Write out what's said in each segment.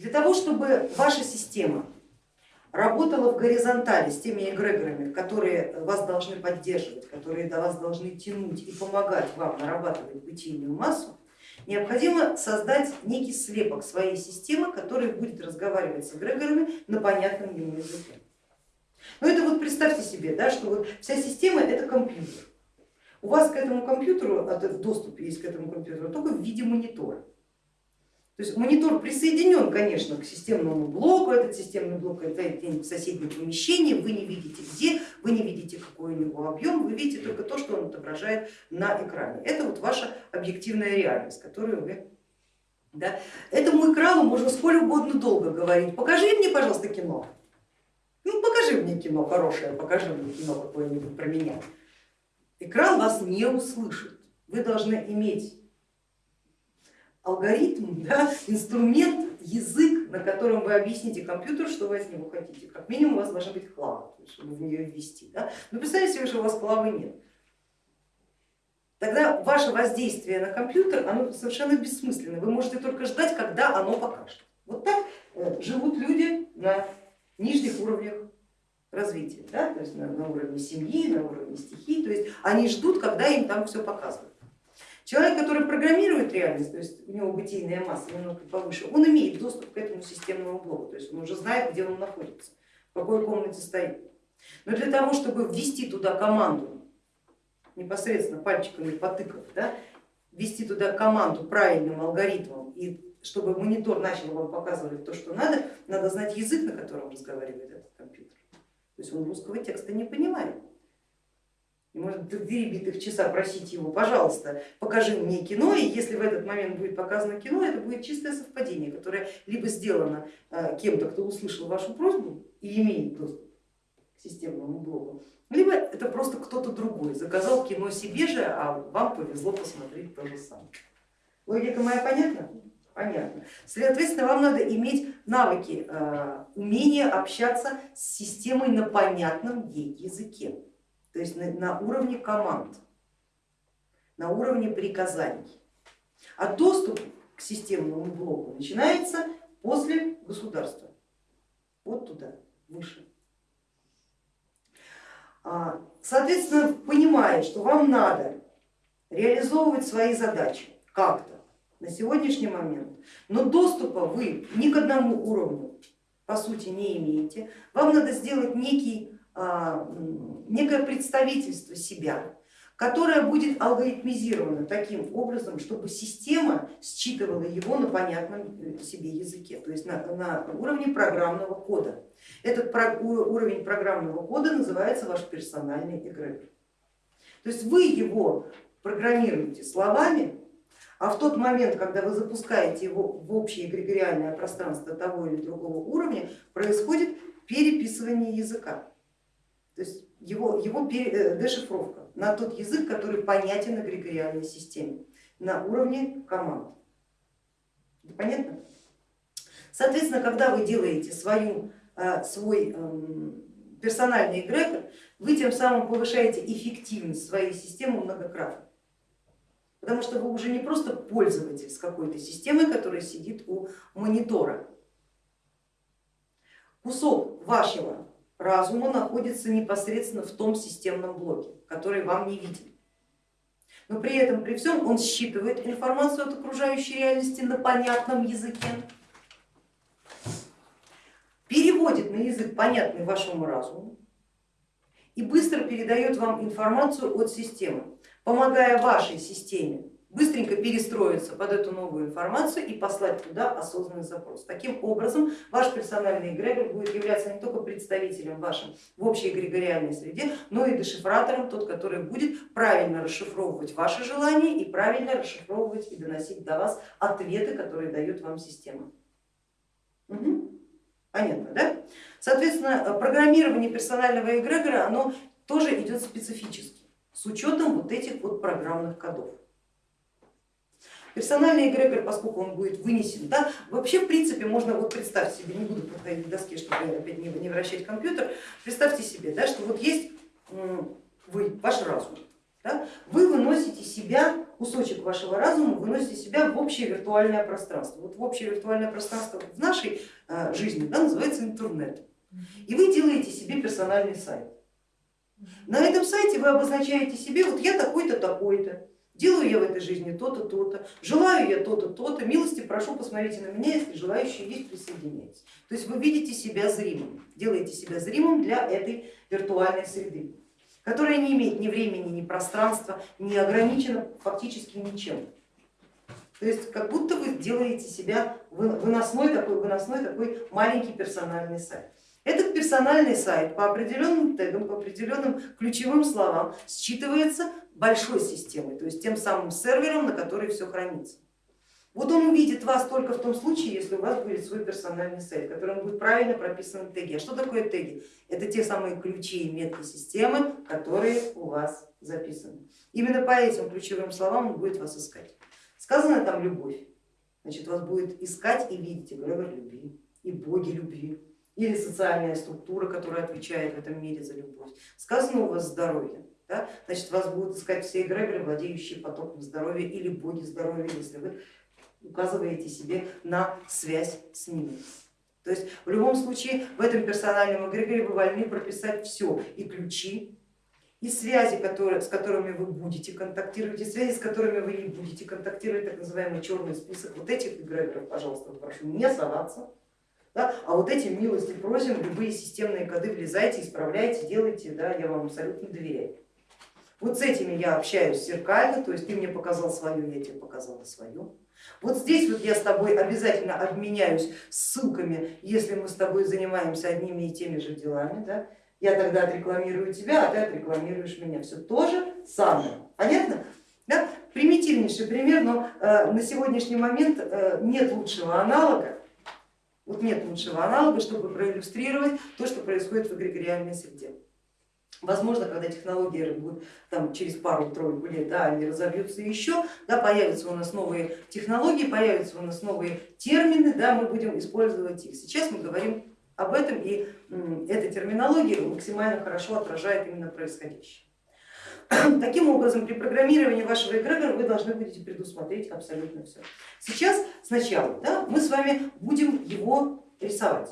Для того, чтобы ваша система работала в горизонтали с теми эгрегорами, которые вас должны поддерживать, которые до вас должны тянуть и помогать вам нарабатывать бытийную массу, необходимо создать некий слепок своей системы, который будет разговаривать с эгрегорами на понятном ему языке. Ну это вот представьте себе, да, что вот вся система это компьютер. У вас к этому компьютеру, доступ есть к этому компьютеру только в виде монитора. То есть монитор присоединен, конечно, к системному блоку, этот системный блок это в соседнем помещении, вы не видите где, вы не видите какой у него объем, вы видите только то, что он отображает на экране. Это вот ваша объективная реальность, которую вы... Да. Этому экрану можно сколь угодно долго говорить, покажи мне, пожалуйста, кино. Ну покажи мне кино хорошее, покажи мне кино какое-нибудь про меня. Экран вас не услышит, вы должны иметь алгоритм, да, инструмент, язык, на котором вы объясните компьютеру, что вы от него хотите. Как минимум у вас должна быть клава, чтобы в нее ввести. Да? Но представьте себе, что у вас клавы нет. Тогда ваше воздействие на компьютер оно совершенно бессмысленно. Вы можете только ждать, когда оно покажет. Вот так э, живут люди на нижних уровнях развития, да? то есть на, на уровне семьи, на уровне стихий. То есть они ждут, когда им там все показывают. Человек, который программирует реальность, то есть у него бытийная масса немного повыше, он имеет доступ к этому системному блоку, то есть он уже знает, где он находится, в какой комнате стоит. Но для того, чтобы ввести туда команду, непосредственно пальчиками потыкав, да, ввести туда команду правильным алгоритмом и чтобы монитор начал вам показывать то, что надо, надо знать язык, на котором разговаривает этот компьютер. То есть он русского текста не понимает. И может две битых часа просить его, пожалуйста, покажи мне кино, и если в этот момент будет показано кино, это будет чистое совпадение, которое либо сделано э, кем-то, кто услышал вашу просьбу и имеет доступ к системному блоку, либо это просто кто-то другой заказал кино себе же, а вам повезло посмотреть то же самое. Логика моя понятна? Понятно. Соответственно, вам надо иметь навыки, э, умение общаться с системой на понятном ей языке то есть на, на уровне команд, на уровне приказаний. А доступ к системному блоку начинается после государства, вот туда, выше. А, соответственно, понимая, что вам надо реализовывать свои задачи как-то на сегодняшний момент, но доступа вы ни к одному уровню по сути не имеете, вам надо сделать некий некое представительство себя, которое будет алгоритмизировано таким образом, чтобы система считывала его на понятном э, себе языке, то есть на, на уровне программного кода. Этот уровень программного кода называется ваш персональный эгрегор. То есть вы его программируете словами, а в тот момент, когда вы запускаете его в общее эгрегориальное пространство того или другого уровня, происходит переписывание языка. То есть его, его э, дешифровка на тот язык, который понятен эгрегориальной системе, на уровне команд. Понятно? Соответственно, когда вы делаете свою, э, свой эм, персональный эгрегор, вы тем самым повышаете эффективность своей системы многократно. Потому что вы уже не просто пользователь с какой-то системой, которая сидит у монитора. Кусок вашего разума находится непосредственно в том системном блоке, который вам не виден. Но при этом, при всем, он считывает информацию от окружающей реальности на понятном языке, переводит на язык, понятный вашему разуму, и быстро передает вам информацию от системы, помогая вашей системе быстренько перестроиться под эту новую информацию и послать туда осознанный запрос. Таким образом ваш персональный эгрегор будет являться не только представителем вашим в общей эгрегориальной среде, но и дешифратором, тот, который будет правильно расшифровывать ваши желания и правильно расшифровывать и доносить до вас ответы, которые дает вам система. Угу. Понятно, да? Соответственно, программирование персонального эгрегора, оно тоже идет специфически, с учетом вот этих вот программных кодов. Персональный эгрегор, поскольку он будет вынесен, да, вообще в принципе можно, вот представьте себе, не буду подходить к доске, чтобы опять не, не вращать компьютер, представьте себе, да, что вот есть вы, ваш разум, да, вы выносите себя кусочек вашего разума выносите себя в общее виртуальное пространство. Вот в общее виртуальное пространство в нашей э, жизни да, называется интернет. И вы делаете себе персональный сайт. На этом сайте вы обозначаете себе, вот я такой-то, такой-то, делаю я в этой жизни то-то, то-то, желаю я то-то, то-то, милости прошу, посмотрите на меня, если желающие есть, присоединяйтесь. То есть вы видите себя зримым, делаете себя зримым для этой виртуальной среды, которая не имеет ни времени, ни пространства, не ограничена фактически ничем. То есть как будто вы делаете себя выносной такой, выносной такой маленький персональный сайт. Этот персональный сайт по определенным тегам, по определенным ключевым словам считывается большой системой, то есть тем самым сервером, на который все хранится. Вот он увидит вас только в том случае, если у вас будет свой персональный сайт, в котором будет правильно прописаны теги. А что такое теги? Это те самые ключи и метки системы, которые у вас записаны. Именно по этим ключевым словам он будет вас искать. Сказано там любовь, значит вас будет искать и видеть эгрегор любви и боги любви или социальная структура, которая отвечает в этом мире за любовь. Сказано у вас здоровье, да? значит вас будут искать все эгрегоры, владеющие потоком здоровья или боги здоровья, если вы указываете себе на связь с ними. То есть в любом случае в этом персональном эгрегоре вы вольны прописать все, и ключи, и связи, которые, с которыми вы будете контактировать, и связи, с которыми вы не будете контактировать, так называемый черный список. Вот этих эгрегоров, пожалуйста, прошу не соваться да? А вот эти милости просим, любые системные коды влезайте, исправляйте, делайте, да, я вам абсолютно доверяю. Вот с этими я общаюсь зеркально, то есть ты мне показал свое, я тебе показала свое. Вот здесь вот я с тобой обязательно обменяюсь ссылками, если мы с тобой занимаемся одними и теми же делами. Да? Я тогда отрекламирую тебя, а ты отрекламируешь меня. Все то же самое. Понятно? Да? Примитивнейший пример, но э, на сегодняшний момент э, нет лучшего аналога вот нет лучшего аналога, чтобы проиллюстрировать то, что происходит в эгрегориальной среде. Возможно, когда технологии будут там, через пару-тройку лет, да, они разобьются еще, да, появятся у нас новые технологии, появятся у нас новые термины, да, мы будем использовать их. Сейчас мы говорим об этом и эта терминология максимально хорошо отражает именно происходящее. Таким образом, при программировании вашего эгрегора вы должны будете предусмотреть абсолютно все. Сейчас сначала да, мы с вами будем его рисовать.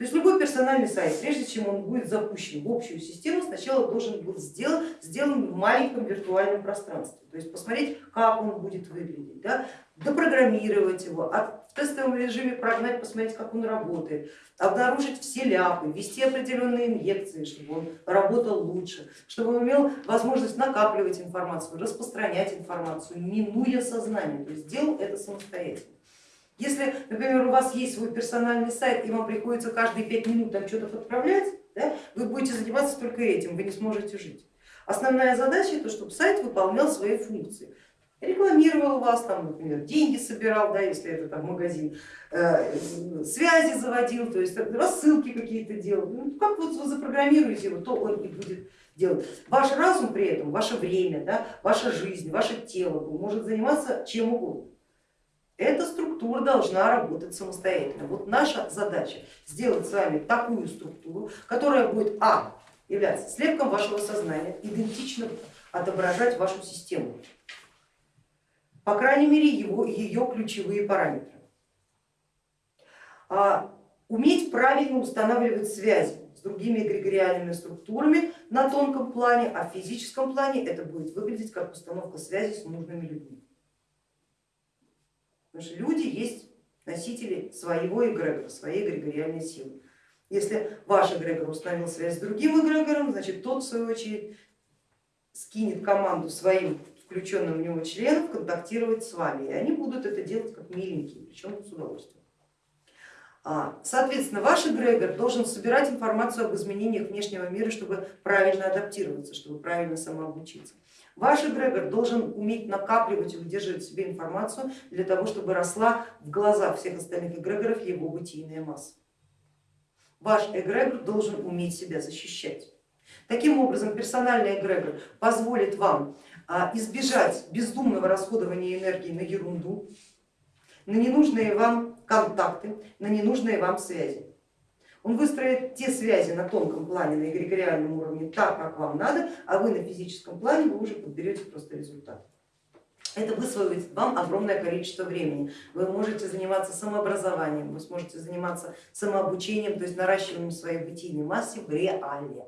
То есть любой персональный сайт, прежде чем он будет запущен в общую систему, сначала должен быть сделан, сделан в маленьком виртуальном пространстве. То есть посмотреть, как он будет выглядеть, да, допрограммировать его, в тестовом режиме прогнать, посмотреть, как он работает, обнаружить все ляпы, ввести определенные инъекции, чтобы он работал лучше, чтобы он имел возможность накапливать информацию, распространять информацию, минуя сознание, то есть делал это самостоятельно. Если, например, у вас есть свой персональный сайт и вам приходится каждые пять минут там что-то подправлять, да, вы будете заниматься только этим, вы не сможете жить. Основная задача это, чтобы сайт выполнял свои функции рекламировал вас, там, например, деньги собирал, да, если это там магазин, э, связи заводил, то есть рассылки какие-то делал. Ну, как вот вы запрограммируете его, то он и будет делать. Ваш разум при этом, ваше время, да, ваша жизнь, ваше тело может заниматься чем угодно. Эта структура должна работать самостоятельно. Вот наша задача сделать с вами такую структуру, которая будет а, являться слепком вашего сознания, идентично отображать вашу систему по крайней мере его, ее ключевые параметры. А, уметь правильно устанавливать связи с другими эгрегориальными структурами на тонком плане, а в физическом плане это будет выглядеть как установка связи с нужными людьми. Потому что люди есть носители своего эгрегора, своей эгрегориальной силы. Если ваш эгрегор установил связь с другим эгрегором, значит тот в свою очередь скинет команду своим включенным в него членов контактировать с вами, и они будут это делать как миленькие, причем с удовольствием. А, соответственно, ваш эгрегор должен собирать информацию об изменениях внешнего мира, чтобы правильно адаптироваться, чтобы правильно самообучиться. Ваш эгрегор должен уметь накапливать и удерживать в себе информацию для того, чтобы росла в глазах всех остальных эгрегоров его бытийная масса. Ваш эгрегор должен уметь себя защищать. Таким образом, персональный эгрегор позволит вам а, избежать бездумного расходования энергии на ерунду, на ненужные вам контакты, на ненужные вам связи. Он выстроит те связи на тонком плане, на эгрегориальном уровне, так, как вам надо, а вы на физическом плане вы уже подберете просто результат. Это высвоит вам огромное количество времени. Вы можете заниматься самообразованием, вы сможете заниматься самообучением, то есть наращиванием своей бытийной массы в реале.